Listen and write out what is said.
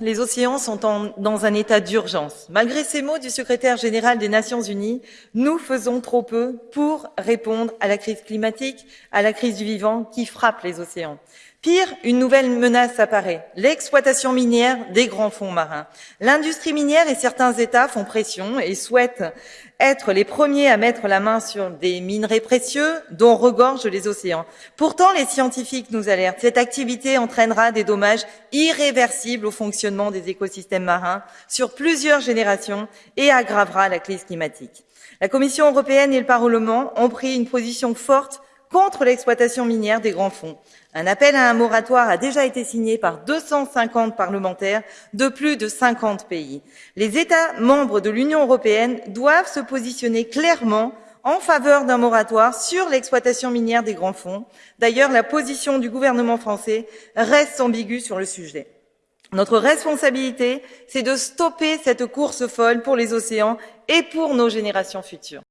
Les océans sont dans un état d'urgence. Malgré ces mots du secrétaire général des Nations Unies, nous faisons trop peu pour répondre à la crise climatique, à la crise du vivant qui frappe les océans. Pire, une nouvelle menace apparaît, l'exploitation minière des grands fonds marins. L'industrie minière et certains États font pression et souhaitent être les premiers à mettre la main sur des minerais précieux dont regorgent les océans. Pourtant, les scientifiques nous alertent. Cette activité entraînera des dommages irréversibles au fonctionnement des écosystèmes marins sur plusieurs générations et aggravera la crise climatique. La Commission européenne et le Parlement ont pris une position forte contre l'exploitation minière des grands fonds. Un appel à un moratoire a déjà été signé par 250 parlementaires de plus de 50 pays. Les États membres de l'Union européenne doivent se positionner clairement en faveur d'un moratoire sur l'exploitation minière des grands fonds. D'ailleurs, la position du gouvernement français reste ambiguë sur le sujet. Notre responsabilité, c'est de stopper cette course folle pour les océans et pour nos générations futures.